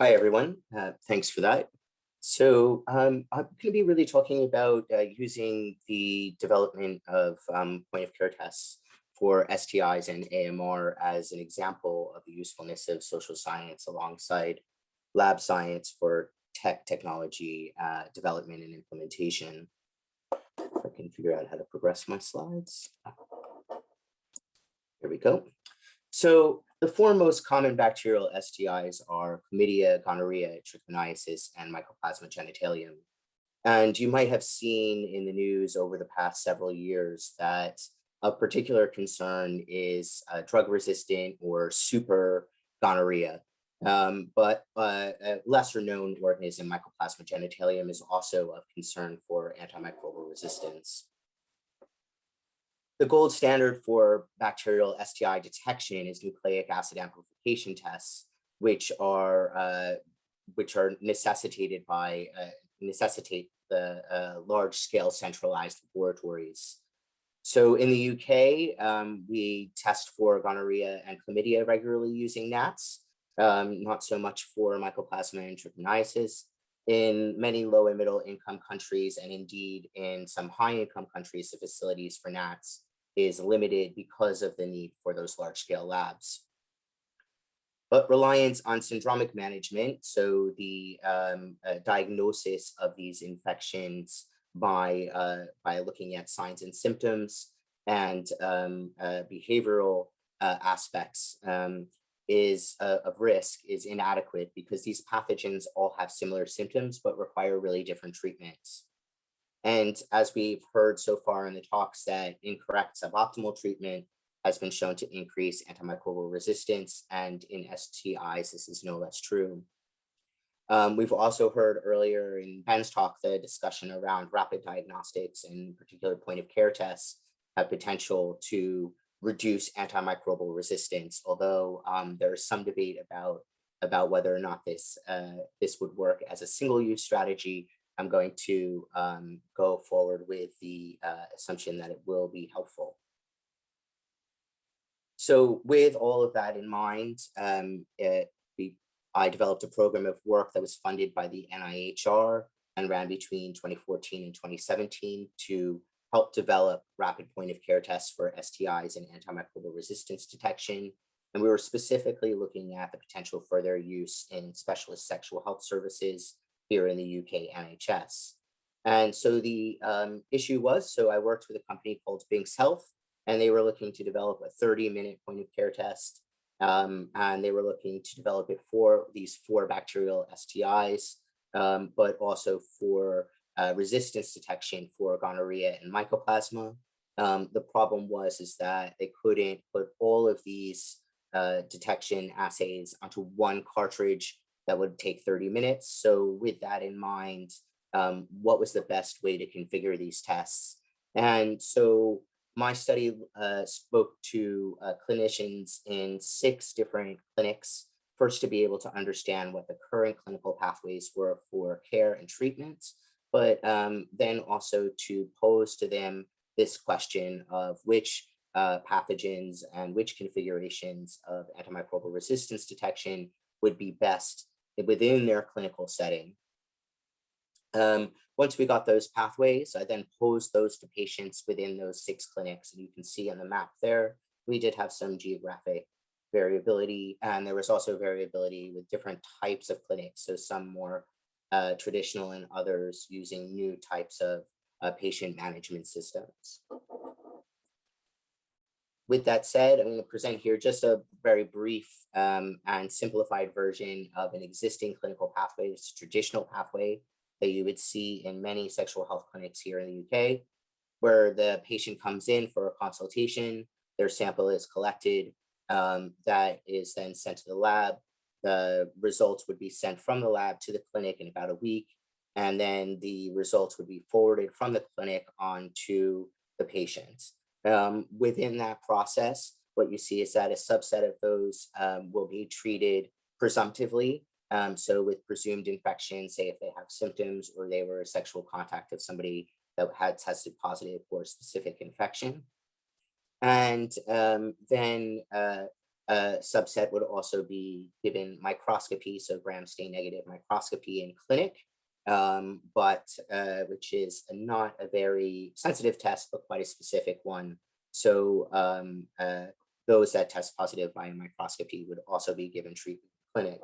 Hi, everyone. Uh, thanks for that. So um, I'm going to be really talking about uh, using the development of um, point of care tests for STIs and AMR as an example of the usefulness of social science alongside lab science for tech technology uh, development and implementation. If I can figure out how to progress my slides. Here we go. So the four most common bacterial STIs are chlamydia, gonorrhea, trichomoniasis, and mycoplasma genitalium. And you might have seen in the news over the past several years that a particular concern is uh, drug-resistant or super gonorrhea. Um, but uh, a lesser known organism, Mycoplasma genitalium, is also of concern for antimicrobial resistance. The gold standard for bacterial STI detection is nucleic acid amplification tests, which are uh, which are necessitated by uh, necessitate the uh, large scale centralized laboratories. So in the UK, um, we test for gonorrhea and chlamydia regularly using NATs, um, not so much for mycoplasma and trichoniasis. In many low and middle income countries, and indeed in some high income countries, the facilities for NATs is limited because of the need for those large scale labs. But reliance on syndromic management, so the um, uh, diagnosis of these infections by, uh, by looking at signs and symptoms and um, uh, behavioral uh, aspects um, is uh, of risk is inadequate because these pathogens all have similar symptoms but require really different treatments. And as we've heard so far in the talks that incorrect suboptimal treatment has been shown to increase antimicrobial resistance and in STIs, this is no less true. Um, we've also heard earlier in Ben's talk, the discussion around rapid diagnostics and particular point of care tests have potential to reduce antimicrobial resistance, although um, there is some debate about, about whether or not this, uh, this would work as a single use strategy I'm going to um, go forward with the uh, assumption that it will be helpful. So with all of that in mind, um, it, we, I developed a program of work that was funded by the NIHR and ran between 2014 and 2017 to help develop rapid point of care tests for STIs and antimicrobial resistance detection. And we were specifically looking at the potential for their use in specialist sexual health services here in the UK NHS. And so the um, issue was, so I worked with a company called Binx Health, and they were looking to develop a 30 minute point of care test. Um, and they were looking to develop it for these four bacterial STIs, um, but also for uh, resistance detection for gonorrhea and mycoplasma. Um, the problem was is that they couldn't put all of these uh, detection assays onto one cartridge that would take 30 minutes. So with that in mind, um, what was the best way to configure these tests? And so my study uh, spoke to uh, clinicians in six different clinics, first to be able to understand what the current clinical pathways were for care and treatments, but um, then also to pose to them this question of which uh, pathogens and which configurations of antimicrobial resistance detection would be best within their clinical setting. Um, once we got those pathways, I then posed those to patients within those six clinics. And you can see on the map there, we did have some geographic variability. And there was also variability with different types of clinics. So some more uh, traditional and others using new types of uh, patient management systems with that said, I'm going to present here just a very brief um, and simplified version of an existing clinical pathway. It's a traditional pathway that you would see in many sexual health clinics here in the UK, where the patient comes in for a consultation, their sample is collected, um, that is then sent to the lab. The results would be sent from the lab to the clinic in about a week, and then the results would be forwarded from the clinic on to the patients. Um, within that process, what you see is that a subset of those um, will be treated presumptively. Um, so with presumed infection, say if they have symptoms or they were a sexual contact of somebody that had tested positive for a specific infection. And um, then uh, uh, subset would also be given microscopy, so gram stain negative microscopy in clinic, um, but uh, which is not a very sensitive test, but quite a specific one. So um, uh, those that test positive by microscopy would also be given treatment in clinic.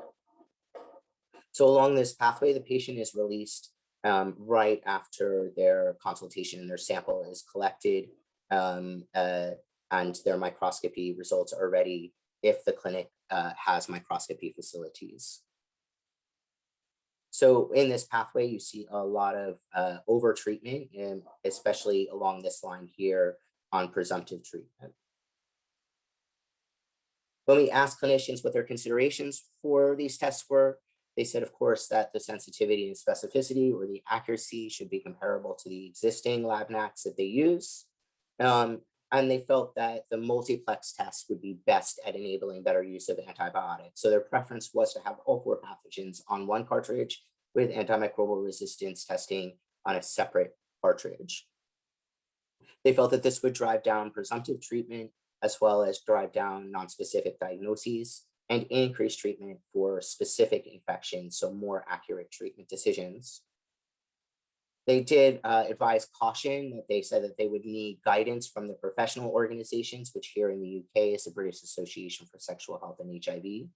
So along this pathway, the patient is released um, right after their consultation and their sample is collected um, uh, and their microscopy results are ready if the clinic uh, has microscopy facilities. So in this pathway, you see a lot of uh, over treatment, and especially along this line here on presumptive treatment. When we asked clinicians what their considerations for these tests were, they said, of course, that the sensitivity and specificity or the accuracy should be comparable to the existing lab NATs that they use. Um, and they felt that the multiplex test would be best at enabling better use of antibiotics. So their preference was to have all four pathogens on one cartridge with antimicrobial resistance testing on a separate cartridge. They felt that this would drive down presumptive treatment as well as drive down non-specific diagnoses and increase treatment for specific infections, so more accurate treatment decisions. They did uh, advise caution that they said that they would need guidance from the professional organizations, which here in the UK is the British Association for Sexual Health and HIV,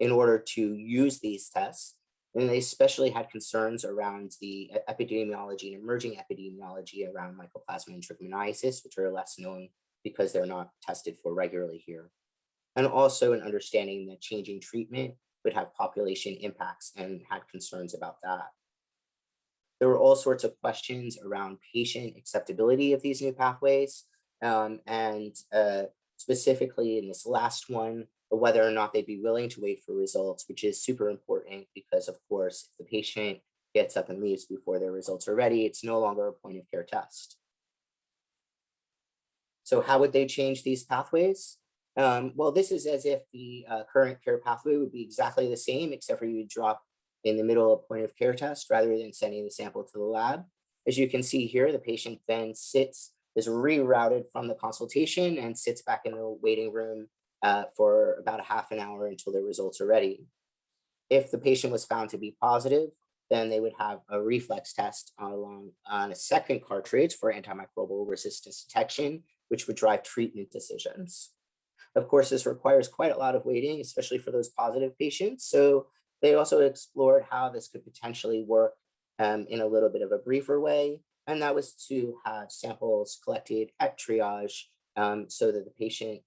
in order to use these tests. And they especially had concerns around the epidemiology and emerging epidemiology around mycoplasma and trichomoniasis, which are less known because they're not tested for regularly here. And also an understanding that changing treatment would have population impacts and had concerns about that. There were all sorts of questions around patient acceptability of these new pathways. Um, and uh, specifically in this last one, whether or not they'd be willing to wait for results, which is super important because of course, if the patient gets up and leaves before their results are ready, it's no longer a point of care test. So how would they change these pathways? Um, well, this is as if the uh, current care pathway would be exactly the same, except for you drop in the middle of point of care test rather than sending the sample to the lab. As you can see here, the patient then sits, is rerouted from the consultation and sits back in the waiting room uh, for about a half an hour until the results are ready. If the patient was found to be positive, then they would have a reflex test along on a second cartridge for antimicrobial resistance detection, which would drive treatment decisions. Of course, this requires quite a lot of waiting, especially for those positive patients. So they also explored how this could potentially work um, in a little bit of a briefer way. And that was to have samples collected at triage um, so that the patient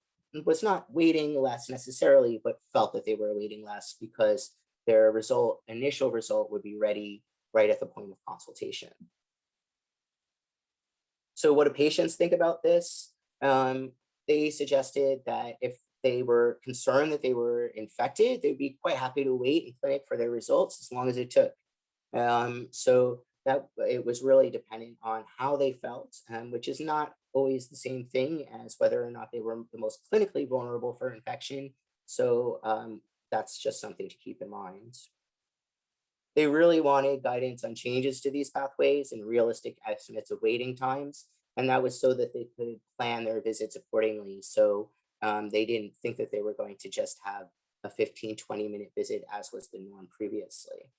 was not waiting less necessarily, but felt that they were waiting less because their result, initial result would be ready right at the point of consultation. So what do patients think about this? Um, they suggested that if they were concerned that they were infected, they'd be quite happy to wait in clinic for their results as long as it took. Um, so that it was really dependent on how they felt, um, which is not always the same thing as whether or not they were the most clinically vulnerable for infection. So um, that's just something to keep in mind. They really wanted guidance on changes to these pathways and realistic estimates of waiting times. And that was so that they could plan their visits accordingly. So um, they didn't think that they were going to just have a 15, 20 minute visit as was the norm previously.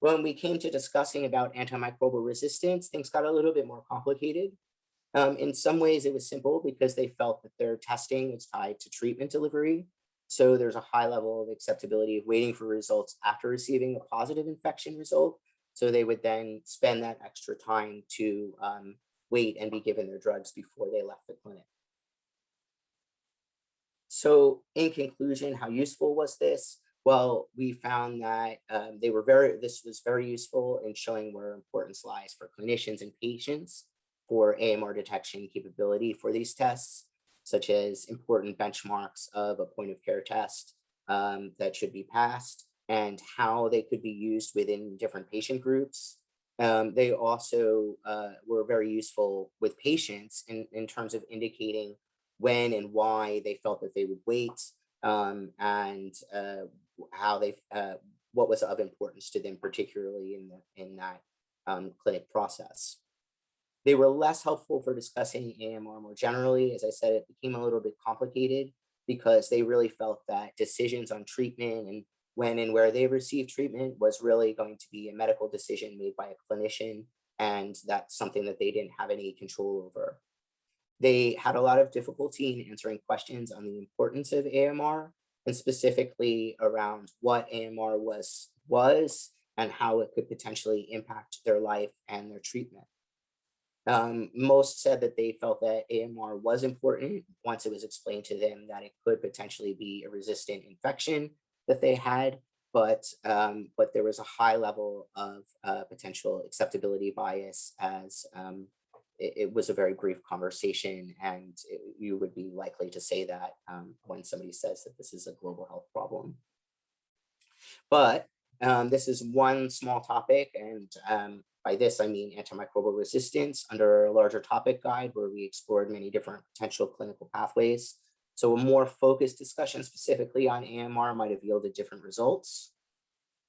When we came to discussing about antimicrobial resistance, things got a little bit more complicated. Um, in some ways, it was simple because they felt that their testing was tied to treatment delivery. So there's a high level of acceptability of waiting for results after receiving a positive infection result. So they would then spend that extra time to um, wait and be given their drugs before they left the clinic. So in conclusion, how useful was this? Well, we found that um, they were very, this was very useful in showing where importance lies for clinicians and patients for AMR detection capability for these tests, such as important benchmarks of a point of care test um, that should be passed and how they could be used within different patient groups um, they also uh, were very useful with patients in, in terms of indicating when and why they felt that they would wait um, and uh, how they, uh, what was of importance to them, particularly in, the, in that um, clinic process. They were less helpful for discussing AMR more generally. As I said, it became a little bit complicated because they really felt that decisions on treatment and when and where they received treatment was really going to be a medical decision made by a clinician. And that's something that they didn't have any control over. They had a lot of difficulty in answering questions on the importance of AMR and specifically around what AMR was, was and how it could potentially impact their life and their treatment. Um, most said that they felt that AMR was important once it was explained to them that it could potentially be a resistant infection that they had, but um, but there was a high level of uh, potential acceptability bias as um, it, it was a very brief conversation and it- you would be likely to say that um, when somebody says that this is a global health problem. But um, this is one small topic and um, by this I mean antimicrobial resistance under a larger topic guide where we explored many different potential clinical pathways. So a more focused discussion specifically on AMR might have yielded different results.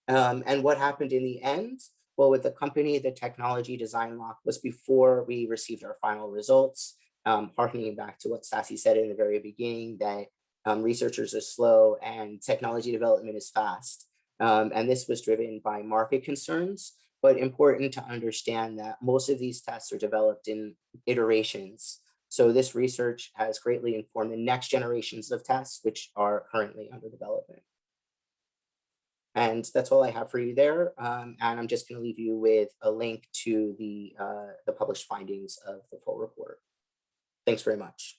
Um, and what happened in the end? Well, with the company, the technology design lock was before we received our final results, um, harkening back to what Sassy said in the very beginning, that um, researchers are slow and technology development is fast. Um, and this was driven by market concerns, but important to understand that most of these tests are developed in iterations. So this research has greatly informed the next generations of tests, which are currently under development. And that's all I have for you there. Um, and I'm just going to leave you with a link to the, uh, the published findings of the full report. Thanks very much.